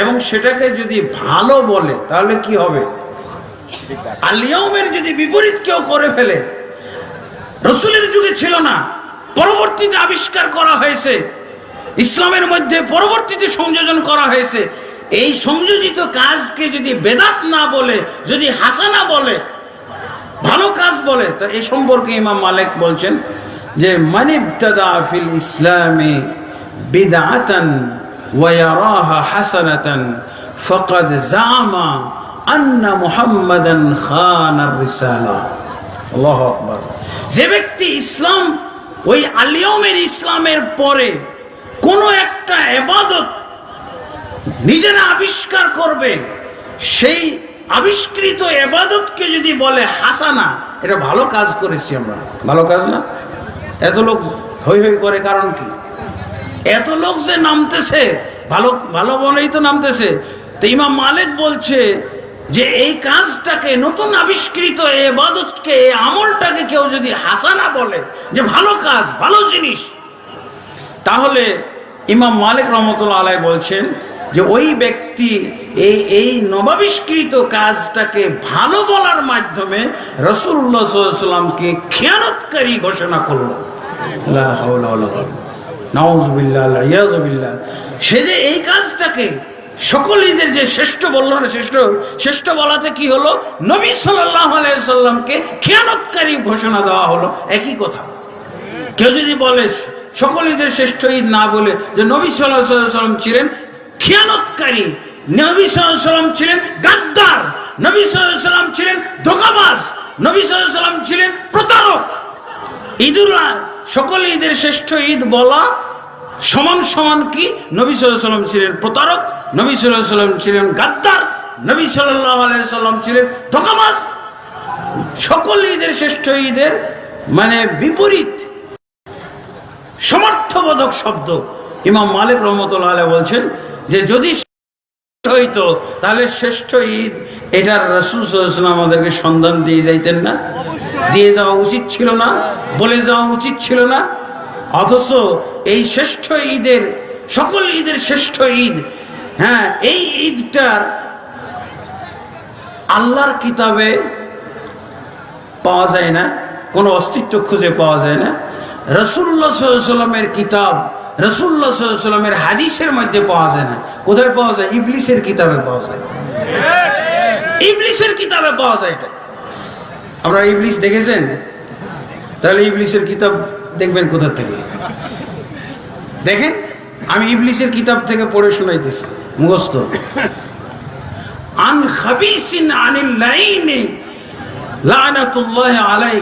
এবং সেটাকে যদি ভালো বলে, তাহলে কি হবে? আলিয়মের যদি বিপরীত কেউ করে ফেলে, রসুলের যুগে ছিল না, পরবর্তীতে আবিষ্কার করা হয়েছে, ইসলামের মধ্যে পরবর্তীতে সংযোজন করা হয়েছে, এই সংযোজিত কাজকে যদি বেদাত না বলে, যদি হাসানা বলে ভালো কাজ বলে। তো এই সম্পর্কে ইমাম মালিক বলছেন যে ফিল ইসলামে ফাকাদ জামা আন্না আকবার। যে ব্যক্তি ইসলাম, ওই আলিয়মের ইসলামের পরে কোনো একটা এবাদত নিজেরা আবিষ্কার করবে, সেই আবিষ্কৃত এবাদতকে যদি বলে হাসানা, এটা ভালো কাজ করেছি আমরা। ভালো কাজ না? এত লোক হই হই করে কারণ কি? এত লোক যে নামতেছে, ভালো ভালো বলেই তো নামতেছে। তো ইমাম মালিক বলছে যে এই কাজটাকে, নতুন আবিষ্কৃত এবাদতকে, এই আমলটাকে কেউ যদি হাসানা বলে যে ভালো কাজ, ভালো জিনিস, তাহলে ইমাম মালিক রহমতুল্লাহ আলাই বলছেন যে ওই ব্যক্তি এই এই নবাবিষ্কৃত কাজটাকে ভালো বলার মাধ্যমে রসুল্লাহ সাল্লামকে খেয়ানতকারী ঘোষণা করল। সে যে এই কাজটাকে সকল ঈদের যে শ্রেষ্ঠ বলল না, শ্রেষ্ঠ শ্রেষ্ঠ বলাতে কি হলো? নবী সাল্লামকে খেয়ানতকারী ঘোষণা দেওয়া হলো। একই কথা। কেউ যদি বলে, সকল ঈদের শ্রেষ্ঠ ঈদ না বলে যে নবী সাল্লাহ সাল্লাম ছিলেন খেয়ানতকারী নবী সাল্লাম ছিলেন গাদ্দার, নবী সাল্লাম ছিলেন ধোকাবাজ, নবী সাল্লাম ছিলেন প্রতারক। ঈদুল সকল ঈদের শ্রেষ্ঠ ঈদ বলা সমান সমান কি? নবী সাল্লাম ছিলেন প্রতারক, নবী সাল্লাম ছিলেন গাদ্দার, নবী সাল্লাম ছিলেন ধোকাবাজ। সকল ঈদের শ্রেষ্ঠ ঈদের মানে বিপরীত। সমর্থবোধক শব্দ। ইমাম মালিক রহমতুল্লাহ বলছেন যে যদি হইতো তাহলে শ্রেষ্ঠ ঈদ এটার রসুল আমাদেরকে সন্ধান দিয়ে যাইতেন না? দিয়ে যাওয়া উচিত ছিল না? বলে যাওয়া উচিত ছিল না? অথচ এই শ্রেষ্ঠ ঈদের সকল ঈদের শ্রেষ্ঠ ঈদ হ্যাঁ এই ঈদটার আল্লাহর কিতাবে পাওয়া যায় না কোনো অস্তিত্ব খুঁজে পাওয়া যায় না। রসুল্লা সাল্লামের কিতাব রসুল্লা সাল্লামের হাদিসের মধ্যে পাওয়া যায় না। কোথায় পাওয়া যায়? ইবলিসের কিতাবে পাওয়া যায়। ইবলিসের কিতাবে পাওয়া যায় এটা। আপনারা ইবলিস দেখেছেন? তাহলে ইবলিসের কিতাব দেখবেন কোথার থেকে? দেখেন, আমি ইবলিসের কিতাব থেকে পড়ে শোনাইতেছি, মুখস্থ। আন আলাই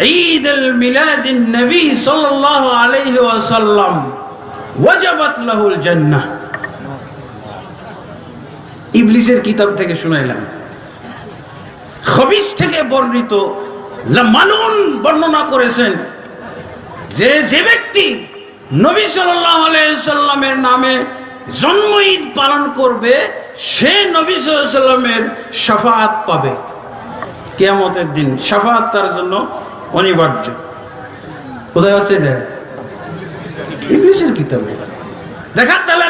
عيد الميلاد النبي صلى الله عليه وسلم وجبت له الجنة ইবলিসের কিতাব থেকে শুনাইলাম খবিস থেকে বর্ণিত মালুন বর্ণনা করেছেন যে যে ব্যক্তি নবী সাল্লাহ সাল্লামের নামে জন্ম ঈদ পালন করবে সে নবী সাল্লামের সাফাত পাবে কেয়ামতের দিন সাফাত তার জন্য অনিবার্য। কোথায় আছে এটা? ইংলিশের কিতাবে। দেখা, তাহলে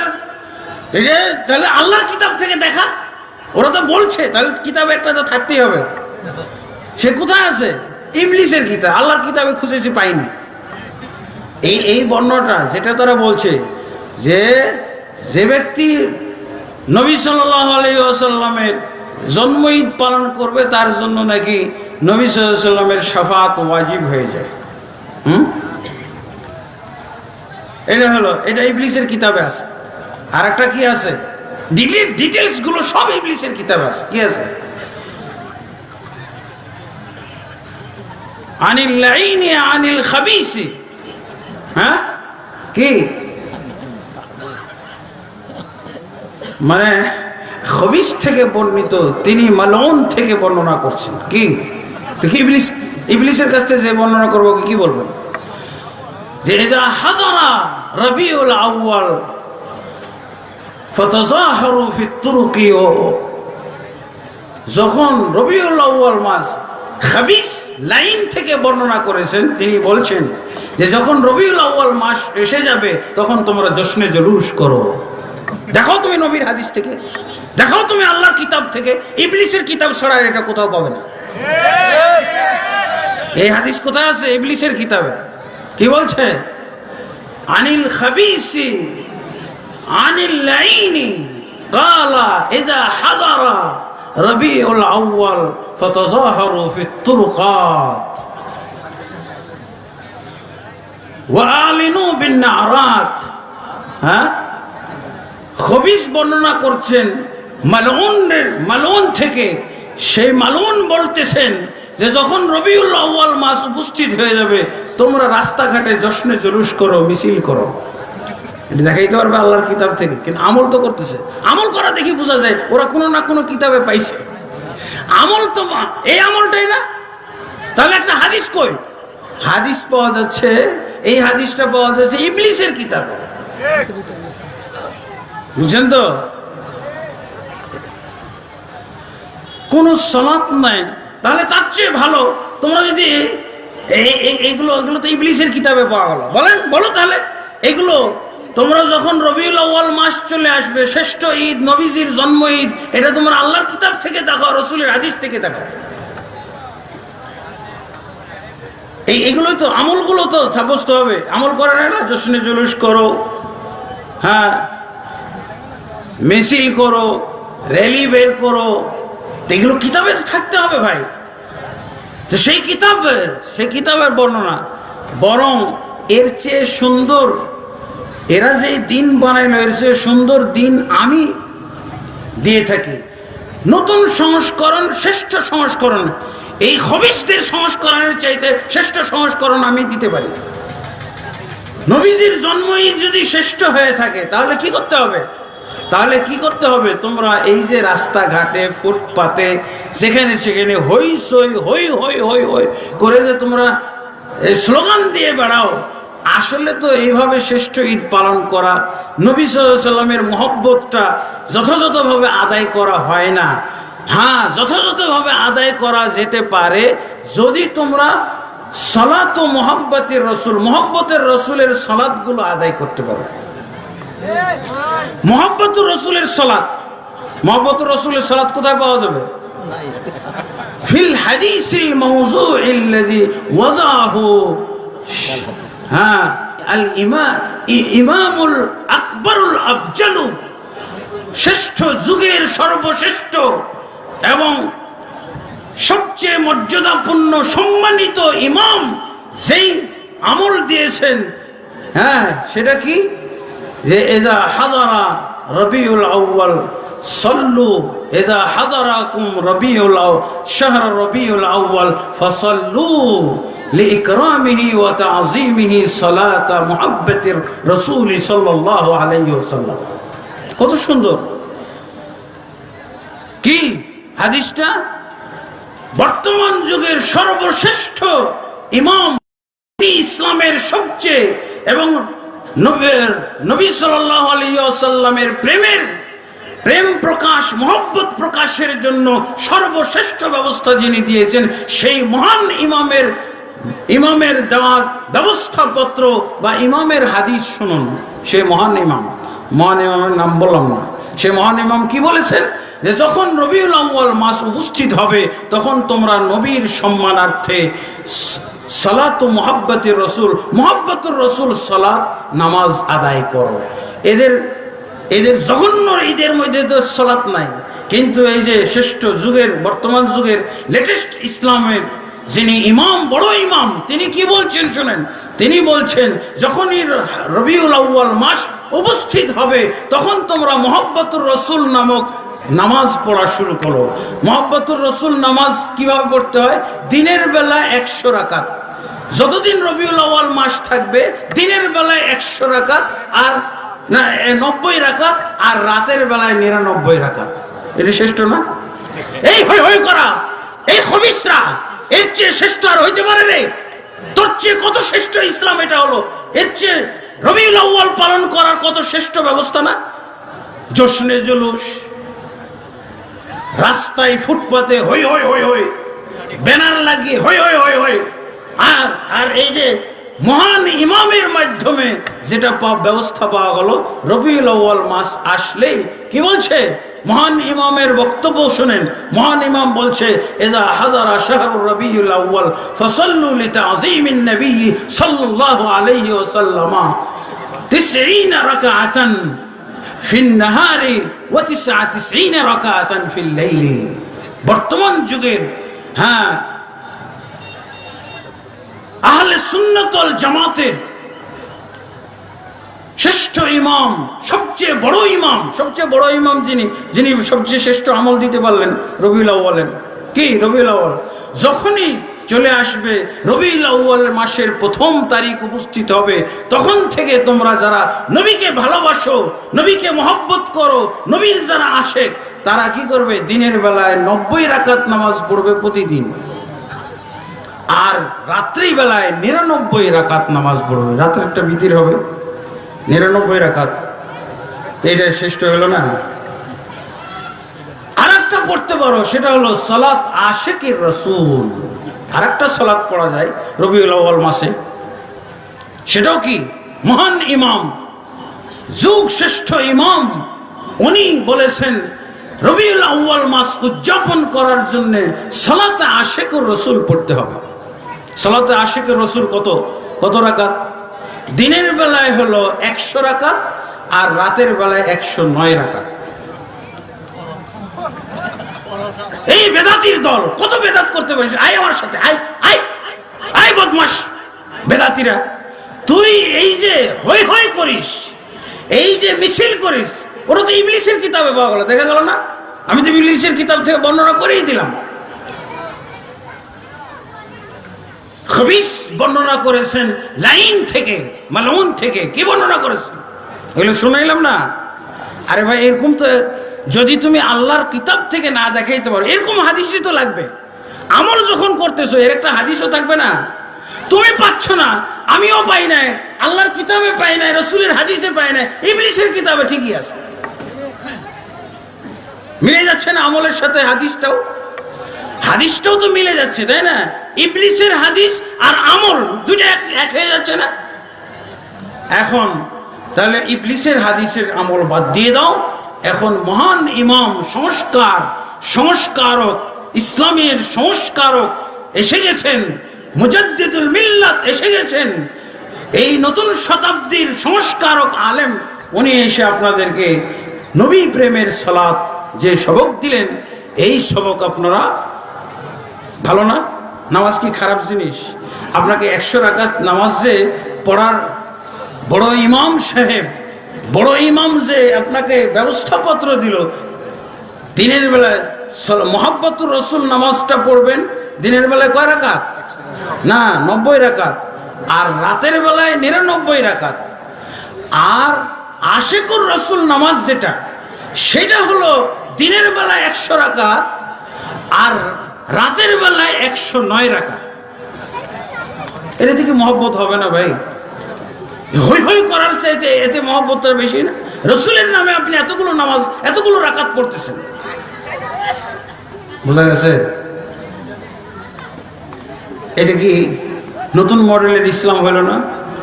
তাহলে আল্লাহর কিতাব থেকে দেখা। ওরা তো বলছে, তাহলে কিতাবে একটা তো থাকতেই হবে। সে কোথায় আছে? ইংলিশের কিতাব। আল্লাহর কিতাবে খুঁজেছি পাইনি। এই এই বর্ণটা যেটা তারা বলছে, যে যে ব্যক্তি নবী সাল্লাহ আলাইসাল্লামের জন্ম ঈদ পালন করবে, তার জন্য নাকি নবী সাল্লামের সাফাত ওয়াজিব হয়ে যায়। হুম? এটা হলো, এটা ইবলিসের কিতাবে আছে। আর একটা কি আছে? ডিটেলসগুলো সব ইবলিসের কিতাবে আছে। কি আছে? আনিল লাইনি আনিল খাবিসি। হ্যাঁ? কি? মানে খবিস থেকে বর্ণিত, তিনি মালন থেকে বর্ণনা করছেন। কি? কি ইবলিস? ইবলিসের কাছ থেকে যে বর্ণনা করব, কি কি বলবেন যে এজা হাজারা রবিউল আউয়াল, ফতজাহারু ফি তুরুকি, ও যখন রবিউল আউয়াল মাস খাবিস লাইন থেকে বর্ণনা করেছেন, তিনি বলছেন যে যখন রবিউল আউয়াল মাস এসে যাবে, তখন তোমরা জশ্নে জলুস করো। দেখো তুমি নবীর হাদিস থেকে। দেখো তুমি আল্লাহর কিতাব থেকে। ইবলিসের কিতাব ছাড়া এটা কোথাও পাবে না। এই হাদিস কোথায় আছে? ইবলিসের কিতাবে। কি বলছে? আনিল খাবিসি, আনিল লাইনি, কালা ইদা হাদারা রবিউল আউয়াল ফাতাযাহারু ফিত তুরুকাত। ওয়ালিনু বিন নারাত। হ্যাঁ? খবিস বর্ণনা করছেন মালউনের, মালউন থেকে সেই মালউন বলতেছেন যে যখন রবিউল আউয়াল মাস উপস্থিত হয়ে যাবে, তোমরা রাস্তাঘাটে জশ্নে জলুস করো, মিছিল করো। দেখাইতে পারবে আল্লাহর কিতাব থেকে, কিন্তু আমল তো করতেছে। আমল করা দেখি বোঝা যায়, ওরা কোনো না কোনো কিতাবে পাইছে। আমল তো এই আমলটাই না? তাহলে একটা হাদিস কই? হাদিস পাওয়া যাচ্ছে, এই হাদিসটা পাওয়া যাচ্ছে ইবলিসের কিতাবে। বুঝছেন তো? কোন সলাৎ নাই। তাহলে তার চেয়ে ভালো, তোমরা যদি এই- এই- এগুলো তো ইবলিসের কিতাবে পাওয়া গেল। বলেন, বলো তাহলে। এগুলো, তোমরা যখন রবিউল আউয়াল মাস চলে আসবে, শ্রেষ্ঠ ঈদ, নবীজির জন্ম ঈদ, এটা তোমরা আল্লাহর কিতাব থেকে দেখো, রসুলের হাদিস থেকে দেখো। এই, এগুলোই তো আমলগুলো তো সাব্যস্ত হবে। আমল করে না জশ্নে জুলুস করো হ্যাঁ মিছিল করো, র্যালি বের করো তো এগুলো কিতাবে থাকতে হবে ভাই। তো সেই কিতাবের সেই কিতাবের বর্ণনা, বরং এর চেয়ে সুন্দর, এরা যে দিন বানায় না, এর চেয়ে সুন্দর দিন আমি দিয়ে থাকি। নতুন সংস্করণ, শ্রেষ্ঠ সংস্করণ, এই হবিসদের সংস্করণের চাইতে শ্রেষ্ঠ সংস্করণ আমি দিতে পারি। নবীজির জন্মই যদি শ্রেষ্ঠ হয়ে থাকে, তাহলে কি করতে হবে? তাহলে কি করতে হবে? তোমরা এই যে রাস্তাঘাটে, ফুটপাতে, যেখানে সেখানে হই সই, হই হই হই হই করে যে তোমরা স্লোগান দিয়ে বেড়াও। আসলে তো এইভাবে শ্রেষ্ঠ ঈদ পালন করা, নবী সাল্লামের মহব্বতটা যথাযথভাবে আদায় করা হয় না। হ্যাঁ যথাযথভাবে আদায় করা যেতে পারে যদি তোমরা সলাত ও মোহাব্বতের রসুল, মোহাব্বতের রসুলের সলাদগুলো আদায় করতে পারো। মোহাম্মতুর রসুলের সলাৎ। মোহাম্মতুর রসুলের সলাৎ কোথায় পাওয়া যাবে? ফিল হাদিসিল হ্যাঁ সর্বশ্রেষ্ঠ এবং সবচেয়ে মর্যাদাপূর্ণ সম্মানিত ইমাম যেই আমল দিয়েছেন। হ্যাঁ সেটা কি? যে এদা হাজারা রবিউল আউ্বাল সল্লু এদা হাজারাকুম রবিউল আউ শাহর রবিউল আউ্বাল ফসল্লু لإكرامه وتعظيمه صلاة محبة الرسول صلى الله عليه وسلم কত সুন্দর কি হাদিসটা বর্তমান যুগের সর্বশ্রেষ্ঠ ইমাম তিনি ইসলামের সবচেয়ে এবং নবী- আলিয়াল্লামের প্রেমের প্রেম প্রকাশ, মহব্বত প্রকাশের জন্য সর্বশ্রেষ্ঠ ব্যবস্থা যিনি দিয়েছেন, সেই মহান ইমামের ইমামের দেওয়া ব্যবস্থাপত্র বা ইমামের হাদিস শুনুন। সে মহান ইমাম। মহান ইমামের নাম বললাম না। সে মহান ইমাম কি বলেছেন? যে যখন রবিউল আউ্য়াল মাস উপস্থিত হবে, তখন তোমরা নবীর সম্মানার্থে সালাত ও মোহাব্বতের রসুল, মোহাব্বতুর রসুল সালাত নামাজ আদায় করো। এদের এদের জঘন্য ঈদের মধ্যে তো সালাত নাই। কিন্তু এই যে শ্রেষ্ঠ যুগের, বর্তমান যুগের লেটেস্ট ইসলামের যিনি ইমাম, বড় ইমাম, তিনি কি বলছেন শোনেন? তিনি বলছেন, যখনই রবিউল আউ্য়াল মাস উপস্থিত হবে, তখন তোমরা মোহাব্বতুর রসুল নামক নামাজ পড়া শুরু করো। মোহাব্বতুর রসুল নামাজ কীভাবে পড়তে হয়? দিনের বেলা একশো রাকাত। যতদিন রবিউল আউ্য়াল মাস থাকবে, দিনের বেলায় একশো রাকাত আর, না নব্বই রাখাত আর রাতের বেলায় নিরানব্বই রাখাত এটা শ্রেষ্ঠ না? এই হই হই করা। এই খবিসরা, এর চেয়ে শ্রেষ্ঠ আর হইতে পারে রে। তোর চেয়ে কত শ্রেষ্ঠ ইসলাম এটা হলো। এর চেয়ে রবিউল আউ্য়াল পালন করার কত শ্রেষ্ঠ ব্যবস্থা না? জশ্নে জুলুস। রাস্তায় ফুটপাতে হই হই হই হই। ব্যানার লাগিয়ে হই হই হই হই। আর আর এই যে মহান ইমামের মাধ্যমে যেটা ব্যবস্থা পাওয়া গেল, রবিউল আউ্বাল মাস আসলেই কি বলছে? মহান ইমামের বক্তব্য শোনেন। মহান ইমাম বলছে, এজা হাজারা শাহরুর রবিউল আউ্বাল ফসল্লু লিতা আজিমিন নবী সাল্লাল্লাহু আলাইহি ওয়াসাল্লামা 90 রাকাআতান বর্তমান যুগের হ্যাঁ আহলে সুন্নতল জামাতের শ্রেষ্ঠ ইমাম, সবচেয়ে বড় ইমাম, সবচেয়ে বড় ইমাম যিনি যিনি সবচেয়ে শ্রেষ্ঠ আমল দিতে পারলেন রবিউল আউ্বালেন কি? রবিউল যখনই চলে আসবে। আউ্বাল মাসের প্রথম তারিখ উপস্থিত হবে। তখন থেকে তোমরা যারা নবীকে ভালোবাসো, নবীকে মহব্বত করো, নবীর যারা আশেক, তারা কি করবে? দিনের বেলায় নব্বই রাকাত নামাজ পড়বে প্রতিদিন। আর রাত্রি বেলায় নিরানব্বই রাকাত নামাজ পড়বে। রাত্রে একটা বিতির হবে। নিরানব্বই রাকাত। এটা শ্রেষ্ঠ হলো না? আর একটা পড়তে পারো, সেটা হলো সালাত আশেকের রসুল। আর একটা সালাত পড়া যায় রবিউল আউ্বাল মাসে। সেটাও কি? মহান ইমাম যুগ শ্রেষ্ঠ ইমাম, উনি বলেছেন, রবিউল আউ্বাল মাস উদযাপন করার জন্য সালাতে আশেকুর রসুল পড়তে হবে। সালাতে আশেকুর রসুল কত? কত রাকাত? দিনের বেলায় হলো একশো রাকাত আর রাতের বেলায় একশো নয় রাকাত। এই বেদাতির দল, কত বেদাত করতে পারিস? আয় আমার সাথে, আয় আয় আয় বদমাস বেদাতিরা, তুই এই যে হই হই করিস, এই যে মিছিল করিস ওরা তো ইংলিশের কিতাবে পাওয়া গেল, দেখা গেল না? আমি তো ইংলিশের কিতাব থেকে বর্ণনা করেই দিলাম। বর্ণনা করেছেন, লাইন থেকে, মালউন থেকে, কি বর্ণনা করেছেন? এগুলো শুনাইলাম না? আরে ভাই, এরকম তো যদি তুমি আল্লাহর কিতাব থেকে না দেখাইতে পারো, এরকম হাদিসই তো লাগবে। আমল যখন করতেছো, এর একটা হাদিসও থাকবে না। তুমি পাচ্ছ না, আমিও পাই নাই, আল্লাহর কিতাবে পাই নাই, রসুলের হাদিসে পাই নাই, ইবলিসের কিতাবে ঠিকই আছে। মিলে যাচ্ছে না আমলের সাথে হাদিসটাও? হাদিসটাও তো মিলে যাচ্ছে, তাই না? ইবলিসের হাদিস আর আমল দুটা এক হয়ে যাচ্ছে না? এখন, তাহলে ইবলিসের হাদিসের আমল বাদ দিয়ে দাও। এখন মহান ইমাম, সংস্কার, সংস্কারক, ইসলামের সংস্কারক এসে গেছেন, মুজাদ্দিদুল মিল্লাত এসে গেছেন। এই নতুন শতাব্দীর সংস্কারক আলেম, উনি এসে আপনাদেরকে নবী প্রেমের সলাৎ যে সবক দিলেন, এই সবক আপনারা ভালো না? নামাজ কি খারাপ জিনিস? আপনাকে একশো রাকাত নামাজ যে পড়ার বড় ইমাম সাহেব বড় ইমাম যে আপনাকে ব্যবস্থাপত্র দিল, দিনের বেলায় মোহাব্বতুর রসুল নামাজটা পড়বেন, দিনের বেলায় কয় রাকাত? না, নব্বই রাকাত। আর রাতের বেলায় নিরানব্বই রাখাত আর আশেকুর রসুল নামাজ যেটা, সেটা হলো দিনের বেলায় একশো রাকাত, আর রাতের বেলায় একশো নয় রাকাত। এটা থেকে মহব্বত হবে না ভাই? হই হই করার চাইতে এতে মহব্বতটা বেশি না। রসুলের নামে আপনি এতগুলো নামাজ, এতগুলো রাকাত পড়তেছেন। বোঝা গেছে? এটা কি নতুন মডেলের ইসলাম হলো না?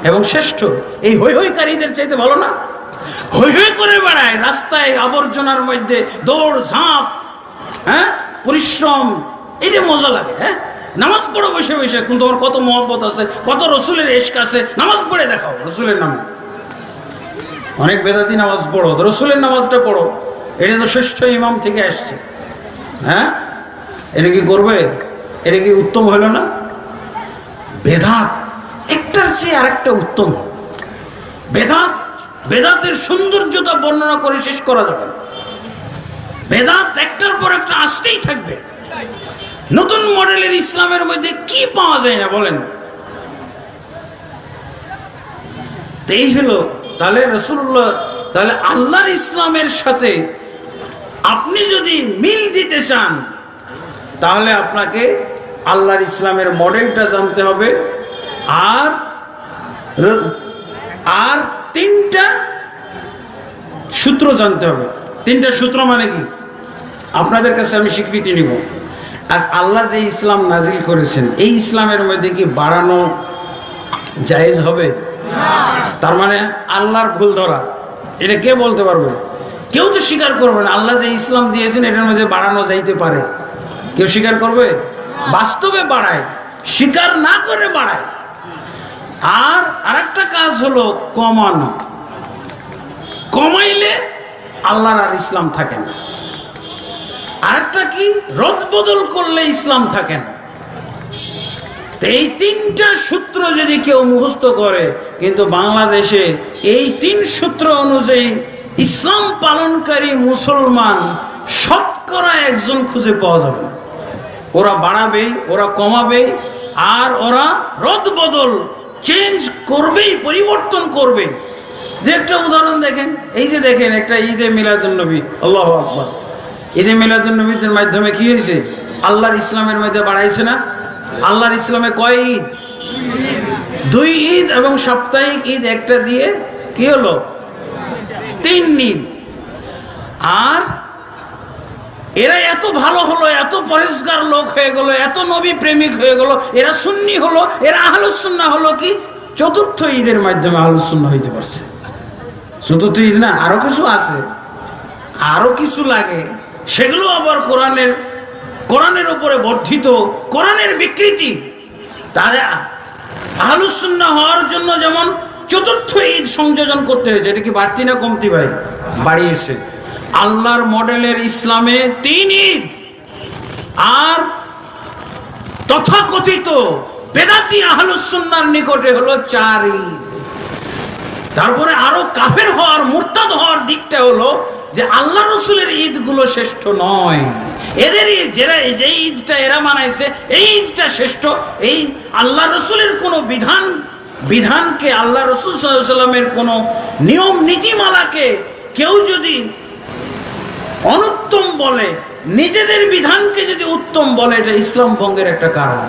এবং শ্রেষ্ঠ? এই হই হইকারীদের চাইতে ভালো না? হই হই করে বেড়ায়, রাস্তায় আবর্জনার মধ্যে দৌড় ঝাঁপ হ্যাঁ? পরিশ্রম এটা মজা লাগে হ্যাঁ? নামাজ পড়ো বসে বসে কিন্তু তোমার কত মহব্বত আছে, কত রসুলের এশক আছে, নামাজ পড়ে দেখাও, রসুলের নামে। অনেক বেদাতি নামাজ পড়ো রসুলের নামাজটা পড়ো। এটা তো শ্রেষ্ঠ ইমাম থেকে আসছে হ্যাঁ? এটা কি করবে? এটা কি উত্তম হলো না? বেদাত, একটার চেয়ে আরেকটা উত্তম। বেদাত, বেদাতের সৌন্দর্যতা বর্ণনা করে শেষ করা যাবে। বেদাত একটার পর একটা আসতেই থাকবে। নতুন মডেলের ইসলামের মধ্যে কি পাওয়া যায় না বলেন? এই হলো, তাহলে রসুল্লাহ তাহলে আল্লাহর ইসলামের সাথে আপনি যদি মিল দিতে চান, তাহলে আপনাকে আল্লাহর ইসলামের মডেলটা জানতে হবে। আর আর তিনটা সূত্র জানতে হবে। তিনটা সূত্র মানে কি? আপনাদের কাছে আমি স্বীকৃতি নিব। আজ আল্লাহ যে ইসলাম নাজিল করেছেন, এই ইসলামের মধ্যে কি বাড়ানো জায়েজ হবে? তার মানে আল্লাহর ভুল ধরা। এটা কে বলতে পারবে? কেউ তো স্বীকার করবে না। আল্লাহ যে ইসলাম দিয়েছেন, এটার মধ্যে বাড়ানো যাইতে পারে। কেউ স্বীকার করবে? বাস্তবে বাড়ায়। স্বীকার না করে বাড়ায়। আর আরেকটা কাজ হলো কমানো। কমাইলে আল্লাহর আর ইসলাম থাকে না। আরেকটা কি? রদ বদল করলে ইসলাম থাকে না। এই তিনটা সূত্র যদি কেউ মুখস্থ করে, কিন্তু বাংলাদেশে এই তিন সূত্র অনুযায়ী ইসলাম পালনকারী মুসলমান শতকরা একজন খুঁজে পাওয়া যাবে না। ওরা বাড়াবে, ওরা কমাবে, আর ওরা রদ বদল চেঞ্জ করবেই, পরিবর্তন করবে যে একটা উদাহরণ দেখেন, এই যে দেখেন একটা ঈদে মিলাদুলনবী আল্লাহ আকবর। ঈদে মিলাদুলনবীদের মাধ্যমে কি হয়েছে? আল্লাহর ইসলামের মধ্যে বাড়াইছে না? আল্লাহর ইসলামে কয় ঈদ? দুই ঈদ এবং সাপ্তাহিক ঈদ একটা দিয়ে কি হলো? তিন ঈদ। আর এরা এত ভালো হলো, এত পরিষ্কার লোক হয়ে গেল, এত নবী প্রেমিক হয়ে গেল, এরা সুন্নি হলো, এরা আহলুসুন্না হলো কি? চতুর্থ ঈদের মাধ্যমে আহলুসুন্না হইতে পারছে। চতুর্থ ঈদ না, আরও কিছু আছে। আরও কিছু লাগে। সেগুলো আবার কোরআনের কোরআনের উপরে বর্ধিত, কোরআনের বিকৃতি। তাহলে আহলুসুন্না হওয়ার জন্য যেমন চতুর্থ ঈদ সংযোজন করতে হয়েছে, এটা কি বাড়তি না কমতি ভাই? বাড়িয়েছে। আল্লাহর মডেলের ইসলামে তিন ঈদ। আর তথাকথিত বেদাতি আহলুসুন্নার নিকটে হলো চার ঈদ। তারপরে আরও কাফের হওয়ার, মুরতাদ হওয়ার দিকটা হলো যে আল্লাহ রসুলের ঈদগুলো শ্রেষ্ঠ নয়। এদের যারা যে ঈদটা এরা মানাইছে, এই ঈদটা শ্রেষ্ঠ। এই আল্লাহ রসুলের কোনো বিধান, বিধানকে আল্লাহ রসুল সাল্লামের কোনো নিয়ম, নীতিমালাকে কেউ যদি অনুত্তম বলে, নিজেদের বিধানকে যদি উত্তম বলে, এটা ইসলাম ভঙ্গের একটা কারণ।